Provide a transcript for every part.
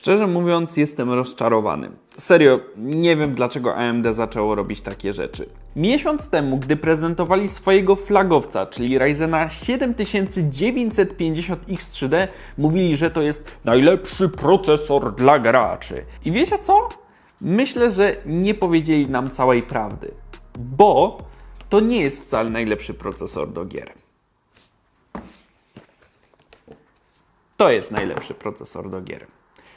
Szczerze mówiąc, jestem rozczarowany. Serio, nie wiem dlaczego AMD zaczęło robić takie rzeczy. Miesiąc temu, gdy prezentowali swojego flagowca, czyli Ryzena 7950X3D, mówili, że to jest najlepszy procesor dla graczy. I wiecie co? Myślę, że nie powiedzieli nam całej prawdy, bo to nie jest wcale najlepszy procesor do gier. To jest najlepszy procesor do gier.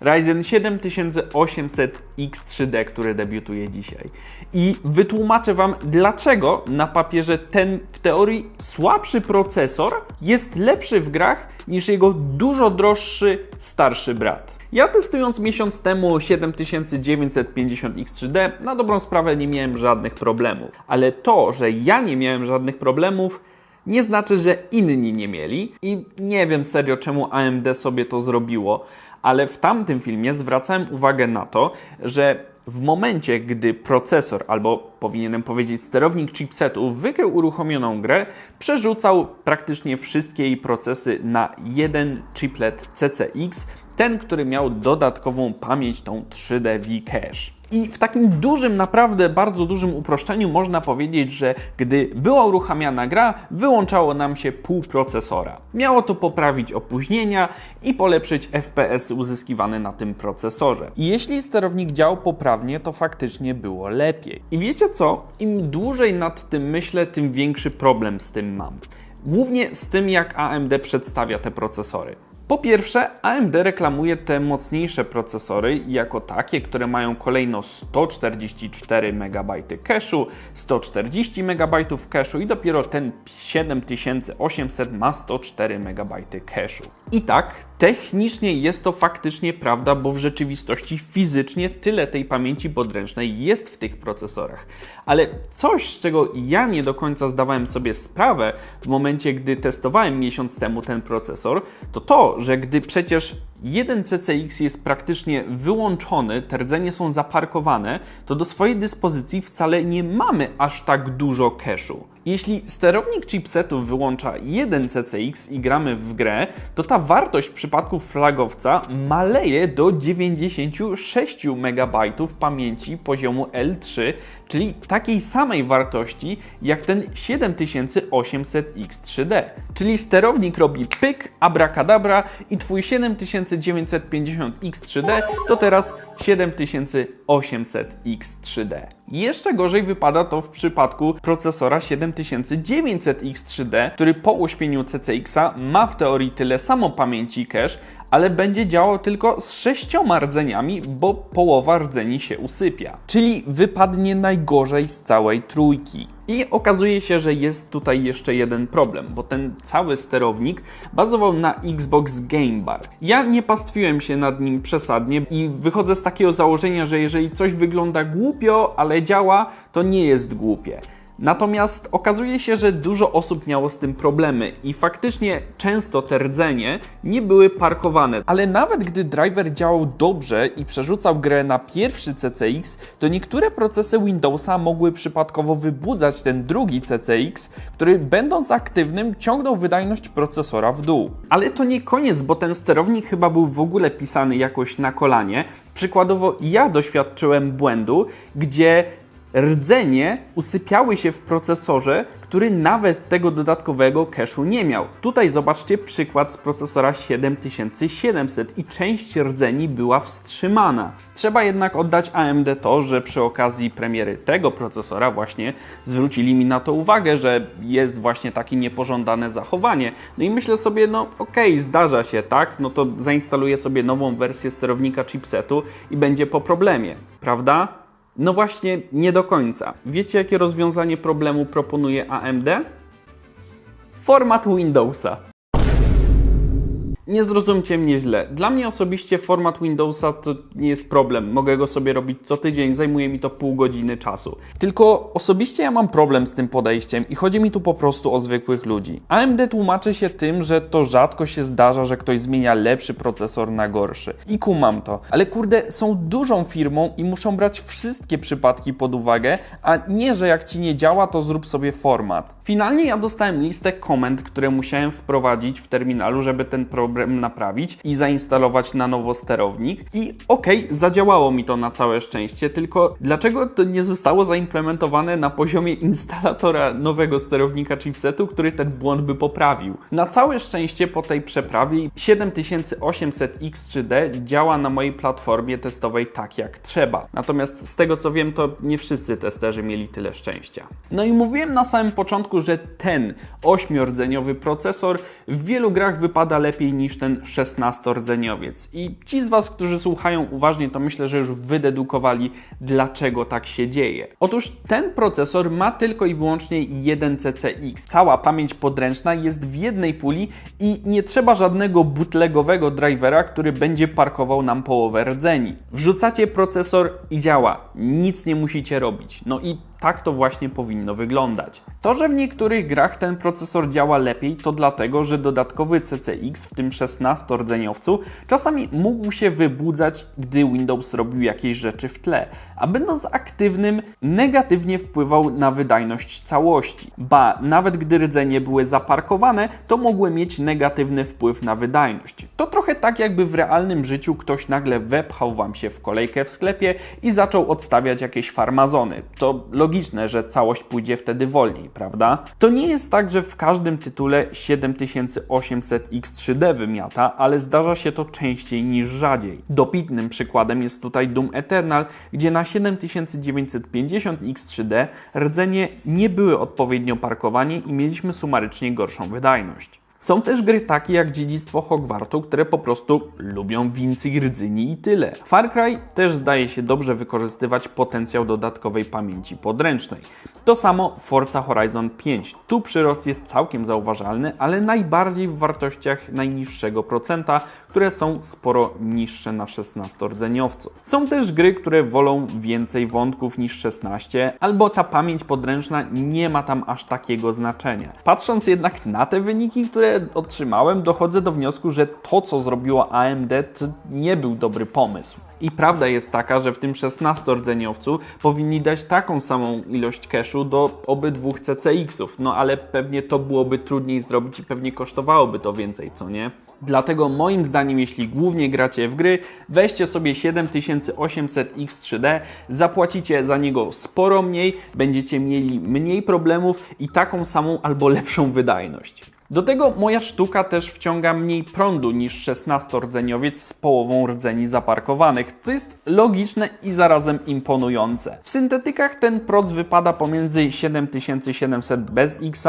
Ryzen 7800X3D, który debiutuje dzisiaj. I wytłumaczę Wam, dlaczego na papierze ten w teorii słabszy procesor jest lepszy w grach niż jego dużo droższy, starszy brat. Ja testując miesiąc temu 7950X3D, na dobrą sprawę nie miałem żadnych problemów. Ale to, że ja nie miałem żadnych problemów, nie znaczy, że inni nie mieli. I nie wiem serio, czemu AMD sobie to zrobiło ale w tamtym filmie zwracałem uwagę na to, że w momencie, gdy procesor, albo powinienem powiedzieć sterownik chipsetu, wykrył uruchomioną grę, przerzucał praktycznie wszystkie jej procesy na jeden chiplet CCX, ten, który miał dodatkową pamięć, tą 3D V-Cache. I w takim dużym, naprawdę bardzo dużym uproszczeniu można powiedzieć, że gdy była uruchamiana gra, wyłączało nam się pół procesora. Miało to poprawić opóźnienia i polepszyć FPS uzyskiwane na tym procesorze. I jeśli sterownik działał poprawnie, to faktycznie było lepiej. I wiecie co? Im dłużej nad tym myślę, tym większy problem z tym mam. Głównie z tym, jak AMD przedstawia te procesory. Po pierwsze, AMD reklamuje te mocniejsze procesory jako takie, które mają kolejno 144 MB cache'u, 140 MB cache'u i dopiero ten 7800 ma 104 MB cache'u. I tak, technicznie jest to faktycznie prawda, bo w rzeczywistości fizycznie tyle tej pamięci podręcznej jest w tych procesorach. Ale coś, z czego ja nie do końca zdawałem sobie sprawę w momencie, gdy testowałem miesiąc temu ten procesor, to to, że gdy przecież jeden CCX jest praktycznie wyłączony, te rdzenie są zaparkowane, to do swojej dyspozycji wcale nie mamy aż tak dużo cache'u. Jeśli sterownik chipsetu wyłącza jeden CCX i gramy w grę, to ta wartość w przypadku flagowca maleje do 96 MB pamięci poziomu L3, czyli takiej samej wartości jak ten 7800X3D. Czyli sterownik robi pyk, abracadabra i twój 7950X3D to teraz 7800X3D. Jeszcze gorzej wypada to w przypadku procesora 7900X3D, który po uśpieniu CCX-a ma w teorii tyle samo pamięci cache, ale będzie działał tylko z sześcioma rdzeniami, bo połowa rdzeni się usypia. Czyli wypadnie najgorzej z całej trójki. I okazuje się, że jest tutaj jeszcze jeden problem, bo ten cały sterownik bazował na Xbox Game Bar. Ja nie pastwiłem się nad nim przesadnie i wychodzę z takiego założenia, że jeżeli coś wygląda głupio, ale działa, to nie jest głupie. Natomiast okazuje się, że dużo osób miało z tym problemy i faktycznie często te rdzenie nie były parkowane. Ale nawet gdy driver działał dobrze i przerzucał grę na pierwszy CCX, to niektóre procesy Windowsa mogły przypadkowo wybudzać ten drugi CCX, który będąc aktywnym ciągnął wydajność procesora w dół. Ale to nie koniec, bo ten sterownik chyba był w ogóle pisany jakoś na kolanie. Przykładowo ja doświadczyłem błędu, gdzie rdzenie usypiały się w procesorze, który nawet tego dodatkowego cache'u nie miał. Tutaj zobaczcie przykład z procesora 7700 i część rdzeni była wstrzymana. Trzeba jednak oddać AMD to, że przy okazji premiery tego procesora właśnie zwrócili mi na to uwagę, że jest właśnie takie niepożądane zachowanie. No i myślę sobie, no okej, okay, zdarza się, tak? No to zainstaluję sobie nową wersję sterownika chipsetu i będzie po problemie, prawda? No właśnie, nie do końca. Wiecie, jakie rozwiązanie problemu proponuje AMD? Format Windowsa. Nie zrozumcie mnie źle. Dla mnie osobiście format Windowsa to nie jest problem. Mogę go sobie robić co tydzień, zajmuje mi to pół godziny czasu. Tylko osobiście ja mam problem z tym podejściem i chodzi mi tu po prostu o zwykłych ludzi. AMD tłumaczy się tym, że to rzadko się zdarza, że ktoś zmienia lepszy procesor na gorszy. I kumam to. Ale kurde, są dużą firmą i muszą brać wszystkie przypadki pod uwagę, a nie, że jak ci nie działa, to zrób sobie format. Finalnie ja dostałem listę komend, które musiałem wprowadzić w terminalu, żeby ten problem problem naprawić i zainstalować na nowo sterownik. I okej, okay, zadziałało mi to na całe szczęście, tylko dlaczego to nie zostało zaimplementowane na poziomie instalatora nowego sterownika chipsetu, który ten błąd by poprawił? Na całe szczęście po tej przeprawie 7800X3D działa na mojej platformie testowej tak jak trzeba. Natomiast z tego co wiem, to nie wszyscy testerzy mieli tyle szczęścia. No i mówiłem na samym początku, że ten 8-rdzeniowy procesor w wielu grach wypada lepiej niż ten 16-rdzeniowiec. I ci z Was, którzy słuchają uważnie, to myślę, że już wydedukowali, dlaczego tak się dzieje. Otóż ten procesor ma tylko i wyłącznie jeden CCX. Cała pamięć podręczna jest w jednej puli i nie trzeba żadnego bootlegowego drivera, który będzie parkował nam połowę rdzeni. Wrzucacie procesor i działa. Nic nie musicie robić. No i tak to właśnie powinno wyglądać. To, że w niektórych grach ten procesor działa lepiej, to dlatego, że dodatkowy CCX w tym 16-rdzeniowcu czasami mógł się wybudzać, gdy Windows robił jakieś rzeczy w tle, a będąc aktywnym, negatywnie wpływał na wydajność całości. Ba, nawet gdy rdzenie były zaparkowane, to mogły mieć negatywny wpływ na wydajność. To trochę tak, jakby w realnym życiu ktoś nagle wepchał Wam się w kolejkę w sklepie i zaczął odstawiać jakieś farmazony. To logiczne, że całość pójdzie wtedy wolniej, prawda? To nie jest tak, że w każdym tytule 7800X3D wymiata, ale zdarza się to częściej niż rzadziej. Dopitnym przykładem jest tutaj Doom Eternal, gdzie na 7950X3D rdzenie nie były odpowiednio parkowane i mieliśmy sumarycznie gorszą wydajność. Są też gry takie jak Dziedzictwo Hogwartu, które po prostu lubią wincy i rdzyni i tyle. Far Cry też zdaje się dobrze wykorzystywać potencjał dodatkowej pamięci podręcznej. To samo Forza Horizon 5. Tu przyrost jest całkiem zauważalny, ale najbardziej w wartościach najniższego procenta, które są sporo niższe na 16-rdzeniowcu. Są też gry, które wolą więcej wątków niż 16, albo ta pamięć podręczna nie ma tam aż takiego znaczenia. Patrząc jednak na te wyniki, które otrzymałem, dochodzę do wniosku, że to, co zrobiło AMD, to nie był dobry pomysł. I prawda jest taka, że w tym 16-rdzeniowcu powinni dać taką samą ilość cache'u do obydwu CCX-ów, no ale pewnie to byłoby trudniej zrobić i pewnie kosztowałoby to więcej, co nie? Dlatego moim zdaniem, jeśli głównie gracie w gry, weźcie sobie 7800X3D, zapłacicie za niego sporo mniej, będziecie mieli mniej problemów i taką samą albo lepszą wydajność. Do tego moja sztuka też wciąga mniej prądu niż 16-rdzeniowiec z połową rdzeni zaparkowanych, co jest logiczne i zarazem imponujące. W syntetykach ten proc wypada pomiędzy 7700 bez X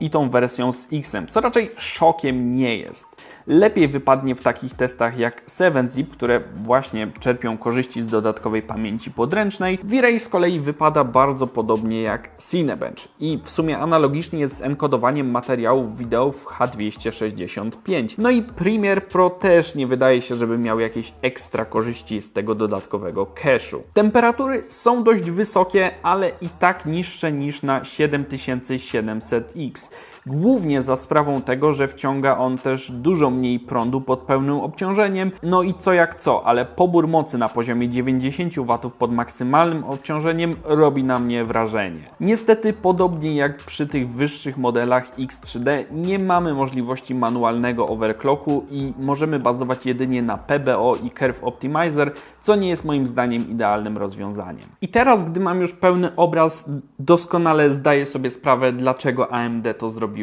i tą wersją z X, co raczej szokiem nie jest lepiej wypadnie w takich testach jak 7zip, które właśnie czerpią korzyści z dodatkowej pamięci podręcznej. V-Ray z kolei wypada bardzo podobnie jak Cinebench i w sumie analogicznie jest z enkodowaniem materiałów wideo w H265. No i Premiere Pro też nie wydaje się, żeby miał jakieś ekstra korzyści z tego dodatkowego cache'u. Temperatury są dość wysokie, ale i tak niższe niż na 7700X. Głównie za sprawą tego, że wciąga on też dużo mniej prądu pod pełnym obciążeniem. No i co jak co, ale pobór mocy na poziomie 90 W pod maksymalnym obciążeniem robi na mnie wrażenie. Niestety, podobnie jak przy tych wyższych modelach X3D, nie mamy możliwości manualnego overclocku i możemy bazować jedynie na PBO i Curve Optimizer, co nie jest moim zdaniem idealnym rozwiązaniem. I teraz, gdy mam już pełny obraz, doskonale zdaję sobie sprawę, dlaczego AMD to zrobiło.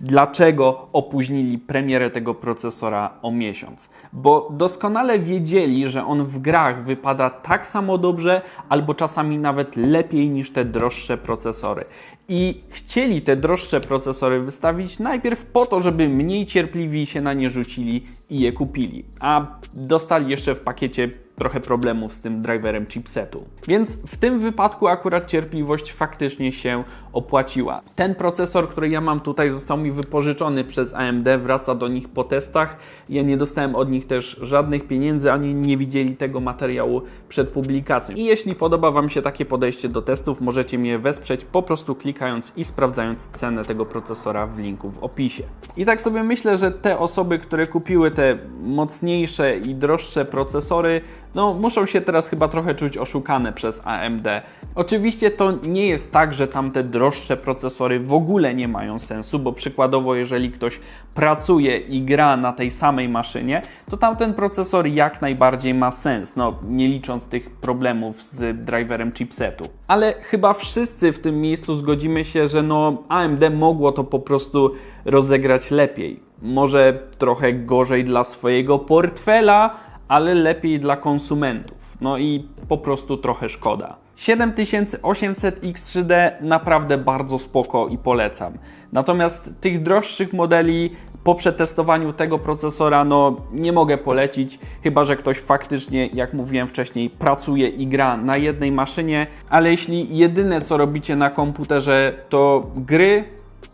Dlaczego opóźnili premierę tego procesora o miesiąc? Bo doskonale wiedzieli, że on w grach wypada tak samo dobrze, albo czasami nawet lepiej niż te droższe procesory. I chcieli te droższe procesory wystawić najpierw po to, żeby mniej cierpliwi się na nie rzucili i je kupili. A dostali jeszcze w pakiecie trochę problemów z tym driverem chipsetu. Więc w tym wypadku akurat cierpliwość faktycznie się opłaciła. Ten procesor, który ja mam tutaj, został mi wypożyczony przez AMD, wraca do nich po testach. Ja nie dostałem od nich też żadnych pieniędzy, ani nie widzieli tego materiału przed publikacją. I jeśli podoba Wam się takie podejście do testów, możecie mnie wesprzeć po prostu klikając i sprawdzając cenę tego procesora w linku w opisie. I tak sobie myślę, że te osoby, które kupiły te mocniejsze i droższe procesory, no muszą się teraz chyba trochę czuć oszukane przez AMD. Oczywiście to nie jest tak, że tamte droższe procesory w ogóle nie mają sensu, bo przykładowo jeżeli ktoś pracuje i gra na tej samej maszynie, to tamten procesor jak najbardziej ma sens, no nie licząc tych problemów z driverem chipsetu. Ale chyba wszyscy w tym miejscu zgodzimy się, że no AMD mogło to po prostu rozegrać lepiej. Może trochę gorzej dla swojego portfela, ale lepiej dla konsumentów. No i po prostu trochę szkoda. 7800 X3D naprawdę bardzo spoko i polecam. Natomiast tych droższych modeli po przetestowaniu tego procesora no nie mogę polecić, chyba że ktoś faktycznie, jak mówiłem wcześniej, pracuje i gra na jednej maszynie, ale jeśli jedyne co robicie na komputerze to gry,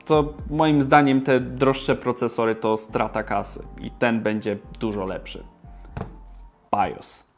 to moim zdaniem te droższe procesory to strata kasy i ten będzie dużo lepszy. BIOS.